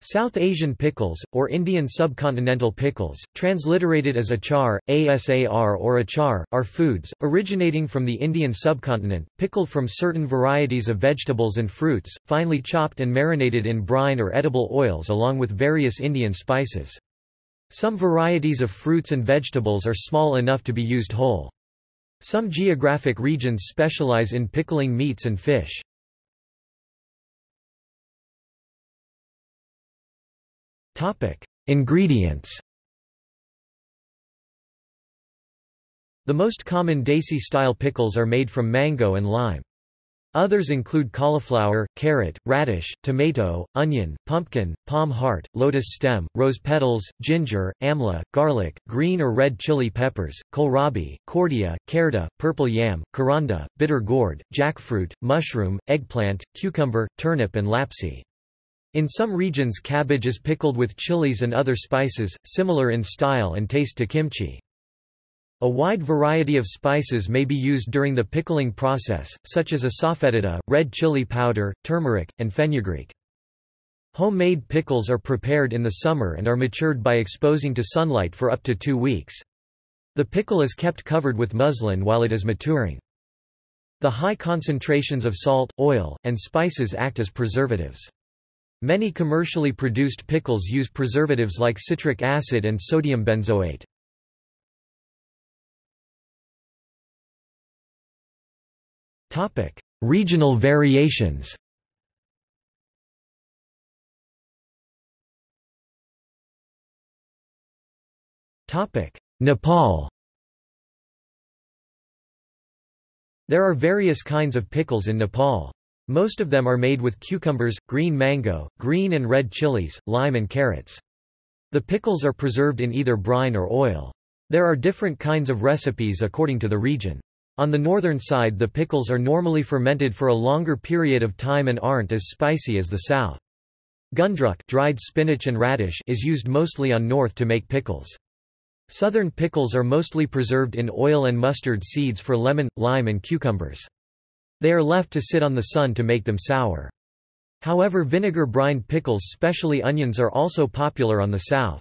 South Asian pickles, or Indian subcontinental pickles, transliterated as achar, asar or achar, are foods, originating from the Indian subcontinent, pickled from certain varieties of vegetables and fruits, finely chopped and marinated in brine or edible oils along with various Indian spices. Some varieties of fruits and vegetables are small enough to be used whole. Some geographic regions specialize in pickling meats and fish. Ingredients The most common Desi-style pickles are made from mango and lime. Others include cauliflower, carrot, radish, tomato, onion, pumpkin, palm heart, lotus stem, rose petals, ginger, amla, garlic, green or red chili peppers, kohlrabi, cordia, kerda, purple yam, karanda, bitter gourd, jackfruit, mushroom, eggplant, cucumber, turnip and lapsi. In some regions cabbage is pickled with chilies and other spices, similar in style and taste to kimchi. A wide variety of spices may be used during the pickling process, such as asafoetida, red chili powder, turmeric, and fenugreek. Homemade pickles are prepared in the summer and are matured by exposing to sunlight for up to two weeks. The pickle is kept covered with muslin while it is maturing. The high concentrations of salt, oil, and spices act as preservatives. Many commercially produced pickles use preservatives like citric acid and sodium benzoate. Topic: Regional variations Topic: Nepal There are various kinds of pickles in Nepal. Most of them are made with cucumbers, green mango, green and red chilies, lime and carrots. The pickles are preserved in either brine or oil. There are different kinds of recipes according to the region. On the northern side the pickles are normally fermented for a longer period of time and aren't as spicy as the south. Gundruk dried spinach and radish is used mostly on north to make pickles. Southern pickles are mostly preserved in oil and mustard seeds for lemon, lime and cucumbers. They are left to sit on the sun to make them sour. However vinegar brined pickles specially onions are also popular on the south.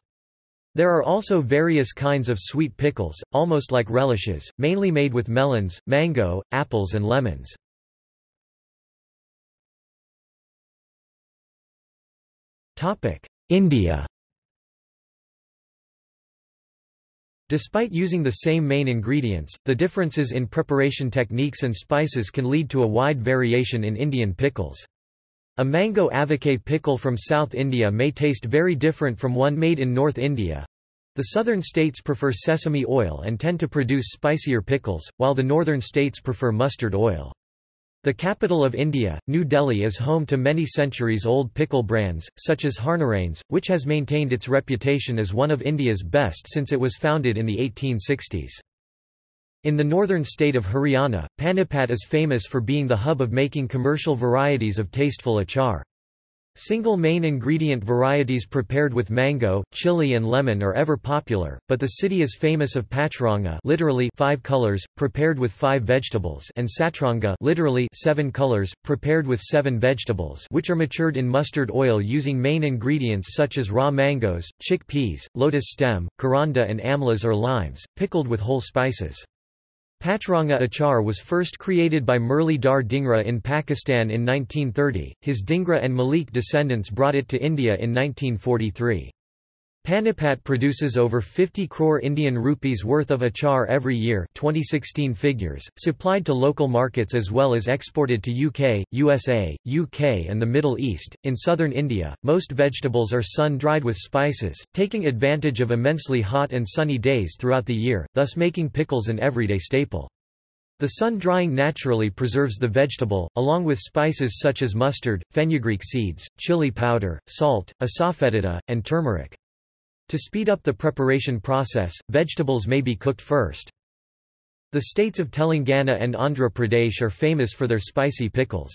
There are also various kinds of sweet pickles, almost like relishes, mainly made with melons, mango, apples and lemons. India Despite using the same main ingredients, the differences in preparation techniques and spices can lead to a wide variation in Indian pickles. A mango avakaya pickle from South India may taste very different from one made in North India. The southern states prefer sesame oil and tend to produce spicier pickles, while the northern states prefer mustard oil. The capital of India, New Delhi is home to many centuries-old pickle brands, such as Harnarains, which has maintained its reputation as one of India's best since it was founded in the 1860s. In the northern state of Haryana, Panipat is famous for being the hub of making commercial varieties of tasteful achar. Single main ingredient varieties prepared with mango, chili and lemon are ever popular, but the city is famous of pachranga literally five colors, prepared with five vegetables and satranga literally seven colors, prepared with seven vegetables which are matured in mustard oil using main ingredients such as raw mangoes, chickpeas, lotus stem, karanda and amlas or limes, pickled with whole spices. Pachranga achar was first created by Murli Dhar Dhingra in Pakistan in 1930, his Dhingra and Malik descendants brought it to India in 1943. Panipat produces over 50 crore Indian rupees worth of achar every year 2016 figures, supplied to local markets as well as exported to UK, USA, UK and the Middle East. In southern India, most vegetables are sun-dried with spices, taking advantage of immensely hot and sunny days throughout the year, thus making pickles an everyday staple. The sun drying naturally preserves the vegetable, along with spices such as mustard, fenugreek seeds, chili powder, salt, asafoetida, and turmeric. To speed up the preparation process, vegetables may be cooked first. The states of Telangana and Andhra Pradesh are famous for their spicy pickles.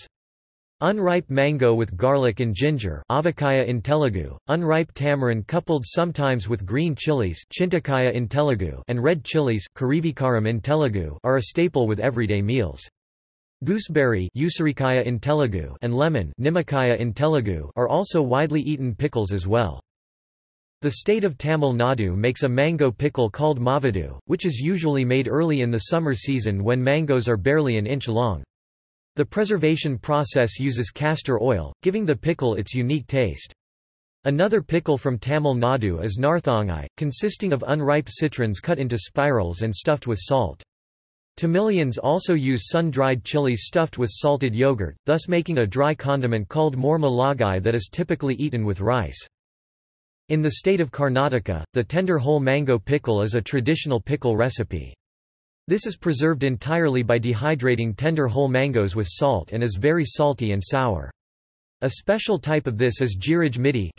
Unripe mango with garlic and ginger avakaya in Telugu, unripe tamarind coupled sometimes with green chilies chintakaya in Telugu and red chilies in Telugu are a staple with everyday meals. Gooseberry in Telugu and lemon in Telugu are also widely eaten pickles as well. The state of Tamil Nadu makes a mango pickle called mavadu, which is usually made early in the summer season when mangoes are barely an inch long. The preservation process uses castor oil, giving the pickle its unique taste. Another pickle from Tamil Nadu is narthangai, consisting of unripe citrons cut into spirals and stuffed with salt. Tamilians also use sun-dried chilies stuffed with salted yogurt, thus making a dry condiment called more malagai that is typically eaten with rice. In the state of Karnataka, the tender whole mango pickle is a traditional pickle recipe. This is preserved entirely by dehydrating tender whole mangoes with salt and is very salty and sour. A special type of this is midi,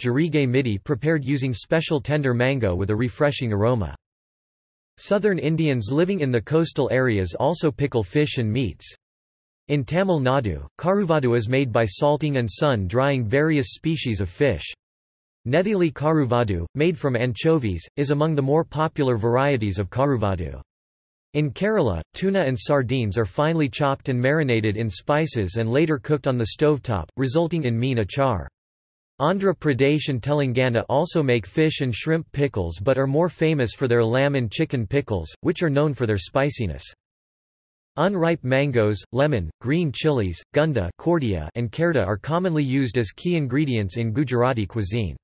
midi prepared using special tender mango with a refreshing aroma. Southern Indians living in the coastal areas also pickle fish and meats. In Tamil Nadu, karuvadu is made by salting and sun-drying various species of fish. Nethili karuvadu, made from anchovies, is among the more popular varieties of karuvadu. In Kerala, tuna and sardines are finely chopped and marinated in spices and later cooked on the stovetop, resulting in meen achar. Andhra Pradesh and Telangana also make fish and shrimp pickles but are more famous for their lamb and chicken pickles, which are known for their spiciness. Unripe mangoes, lemon, green chilies, gunda and kherda are commonly used as key ingredients in Gujarati cuisine.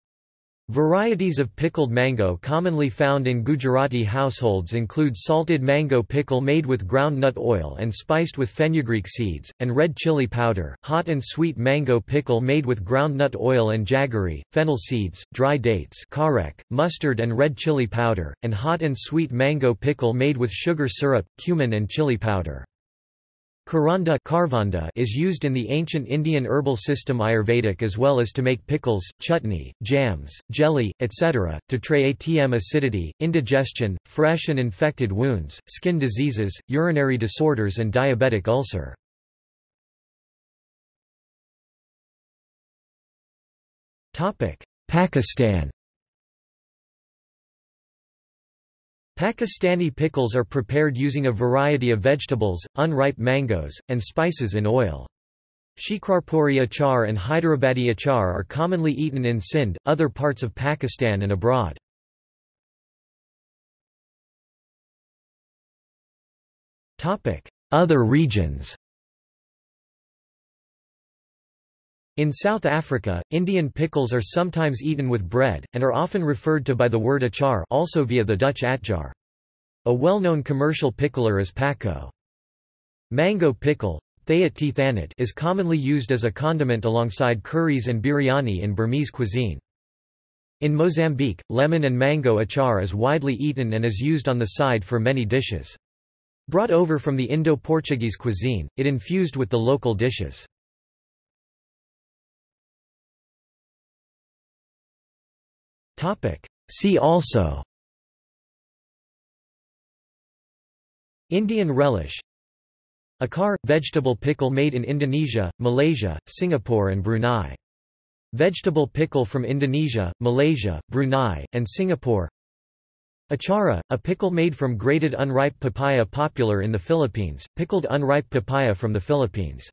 Varieties of pickled mango commonly found in Gujarati households include salted mango pickle made with ground nut oil and spiced with fenugreek seeds, and red chili powder, hot and sweet mango pickle made with ground nut oil and jaggery, fennel seeds, dry dates karek, mustard and red chili powder, and hot and sweet mango pickle made with sugar syrup, cumin and chili powder. Karanda is used in the ancient Indian herbal system Ayurvedic as well as to make pickles, chutney, jams, jelly, etc., to tray ATM acidity, indigestion, fresh and infected wounds, skin diseases, urinary disorders and diabetic ulcer. Pakistan Pakistani pickles are prepared using a variety of vegetables, unripe mangoes, and spices in oil. Shikarpuri achar and Hyderabadi achar are commonly eaten in Sindh, other parts of Pakistan and abroad. Other regions In South Africa, Indian pickles are sometimes eaten with bread, and are often referred to by the word achar also via the Dutch atjar. A well-known commercial pickler is Pakco. Mango pickle is commonly used as a condiment alongside curries and biryani in Burmese cuisine. In Mozambique, lemon and mango achar is widely eaten and is used on the side for many dishes. Brought over from the Indo-Portuguese cuisine, it infused with the local dishes. See also Indian relish Achar – vegetable pickle made in Indonesia, Malaysia, Singapore and Brunei. Vegetable pickle from Indonesia, Malaysia, Brunei, and Singapore. Achara, a pickle made from grated unripe papaya popular in the Philippines, pickled unripe papaya from the Philippines